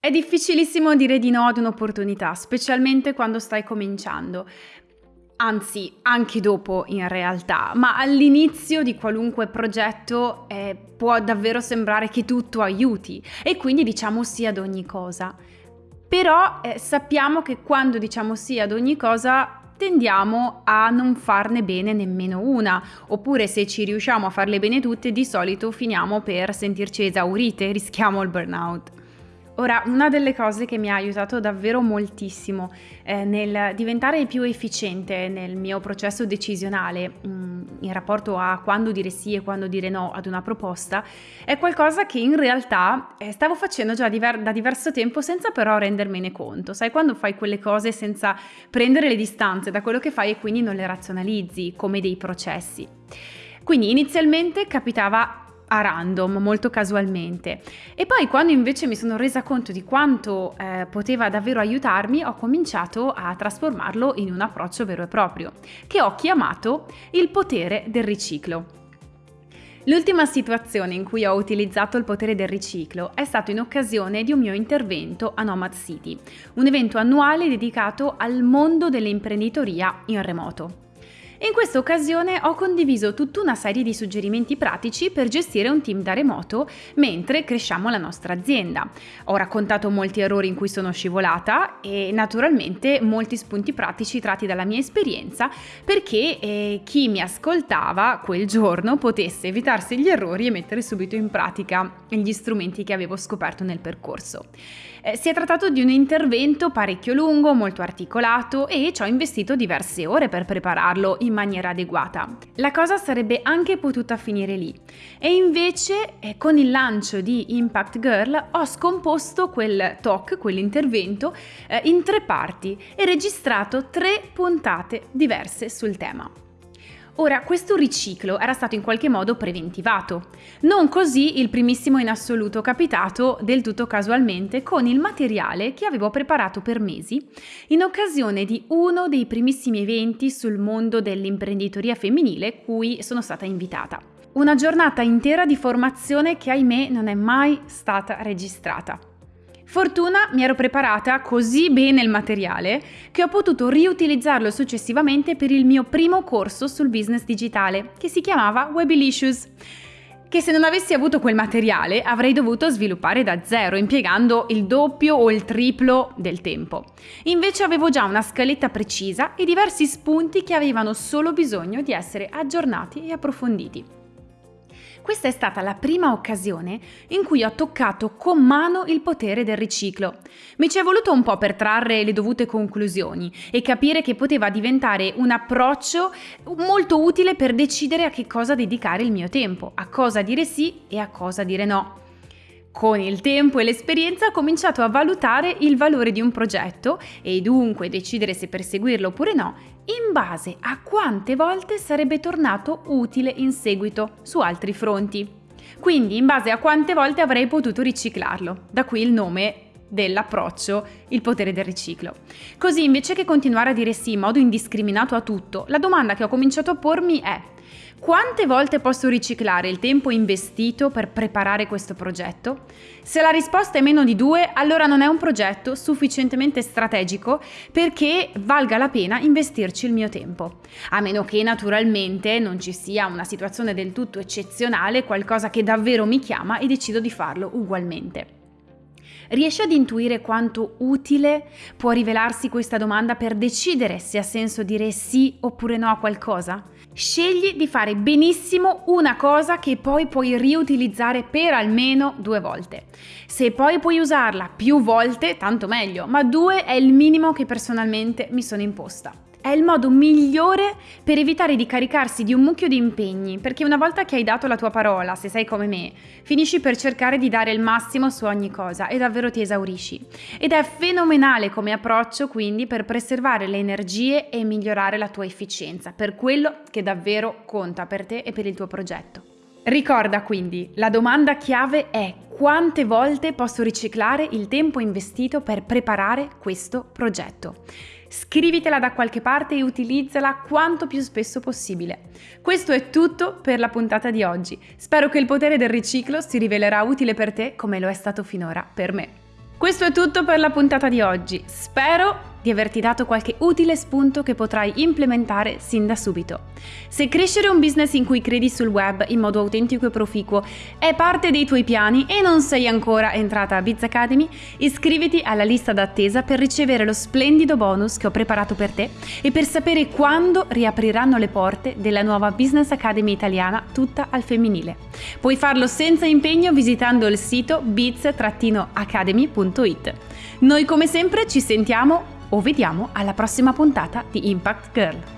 È difficilissimo dire di no ad un'opportunità, specialmente quando stai cominciando. Anzi, anche dopo in realtà, ma all'inizio di qualunque progetto eh, può davvero sembrare che tutto aiuti e quindi diciamo sì ad ogni cosa. Però eh, sappiamo che quando diciamo sì ad ogni cosa tendiamo a non farne bene nemmeno una, oppure se ci riusciamo a farle bene tutte, di solito finiamo per sentirci esaurite, rischiamo il burnout. Ora, una delle cose che mi ha aiutato davvero moltissimo eh, nel diventare più efficiente nel mio processo decisionale mh, mm, in rapporto a quando dire sì e quando dire no ad una proposta è qualcosa che in realtà eh, stavo facendo già diver- da diverso tempo senza però rendermene conto. Sai, quando fai quelle cose senza prendere le distanze da quello che fai e quindi non le razionalizzi come dei processi. Quindi inizialmente capitava a random, molto casualmente. E poi quando invece mi sono resa conto di quanto eh, poteva davvero aiutarmi, ho cominciato a trasformarlo in un approccio vero e proprio, che ho chiamato il potere del riciclo. L'ultima situazione in cui ho utilizzato il potere del riciclo è stato in occasione di un mio intervento a Nomad City, un evento annuale dedicato al mondo dell'imprenditoria in remoto. In questa occasione ho condiviso tutta una serie di suggerimenti pratici per gestire un team da remoto mentre cresciamo la nostra azienda. Ho raccontato molti errori in cui sono scivolata e naturalmente molti spunti pratici tratti dalla mia esperienza perché eh, chi mi ascoltava quel giorno potesse evitarsi gli errori e mettere subito in pratica gli strumenti che avevo scoperto nel percorso. Eh, si è trattato di un intervento parecchio lungo, molto articolato e ci ho investito diverse ore per prepararlo in maniera adeguata. La cosa sarebbe anche potuta finire lì e invece eh, con il lancio di Impact Girl ho scomposto quel talk, quell'intervento, eh, in tre parti e registrato tre puntate diverse sul tema. Ora, questo riciclo era stato in qualche modo preventivato. Non così il primissimo in assoluto capitato del tutto casualmente con il materiale che avevo preparato per mesi in occasione di uno dei primissimi eventi sul mondo dell'imprenditoria femminile cui sono stata invitata. Una giornata intera di formazione che ahimè non è mai stata registrata. Fortuna mi ero preparata così bene il materiale che ho potuto riutilizzarlo successivamente per il mio primo corso sul business digitale, che si chiamava Webylicious che se non avessi avuto quel materiale avrei dovuto sviluppare da zero, impiegando il doppio o il triplo del tempo. Invece avevo già una scaletta precisa e diversi spunti che avevano solo bisogno di essere aggiornati e approfonditi. Questa è stata la prima occasione in cui ho toccato con mano il potere del riciclo. Mi ci è voluto un po' per trarre le dovute conclusioni e capire che poteva diventare un approccio molto utile per decidere a che cosa dedicare il mio tempo, a cosa dire sì e a cosa dire no. Con il tempo e l'esperienza ho cominciato a valutare il valore di un progetto e dunque decidere se perseguirlo oppure no in base a quante volte sarebbe tornato utile in seguito su altri fronti. Quindi in base a quante volte avrei potuto riciclarlo. Da qui il nome dell'approccio, il potere del riciclo. Così invece che continuare a dire sì in modo indiscriminato a tutto, la domanda che ho cominciato a pormi è quante volte posso riciclare il tempo investito per preparare questo progetto? Se la risposta è meno di due, allora non è un progetto sufficientemente strategico perché valga la pena investirci il mio tempo. A meno che naturalmente non ci sia una situazione del tutto eccezionale, qualcosa che davvero mi chiama e decido di farlo ugualmente. Riesci ad intuire quanto utile può rivelarsi questa domanda per decidere se ha senso dire sì oppure no a qualcosa? Scegli di fare benissimo una cosa che poi puoi riutilizzare per almeno due volte. Se poi puoi usarla più volte, tanto meglio, ma due è il minimo che personalmente mi sono imposta. È il modo migliore per evitare di caricarsi di un mucchio di impegni, perché una volta che hai dato la tua parola, se sei come me, finisci per cercare di dare il massimo su ogni cosa e davvero ti esaurisci. Ed è fenomenale come approccio quindi per preservare le energie e migliorare la tua efficienza, per quello che davvero conta per te e per il tuo progetto. Ricorda quindi, la domanda chiave è quante volte posso riciclare il tempo investito per preparare questo progetto. Scrivitela da qualche parte e utilizzala quanto più spesso possibile. Questo è tutto per la puntata di oggi. Spero che il potere del riciclo si rivelerà utile per te come lo è stato finora per me. Questo è tutto per la puntata di oggi. Spero di averti dato qualche utile spunto che potrai implementare sin da subito. Se crescere un business in cui credi sul web in modo autentico e proficuo è parte dei tuoi piani e non sei ancora entrata a Biz Academy, iscriviti alla lista d'attesa per ricevere lo splendido bonus che ho preparato per te e per sapere quando riapriranno le porte della nuova Business Academy italiana tutta al femminile. Puoi farlo senza impegno visitando il sito biz-academy.it. Noi come sempre ci sentiamo o vediamo alla prossima puntata di Impact Girl.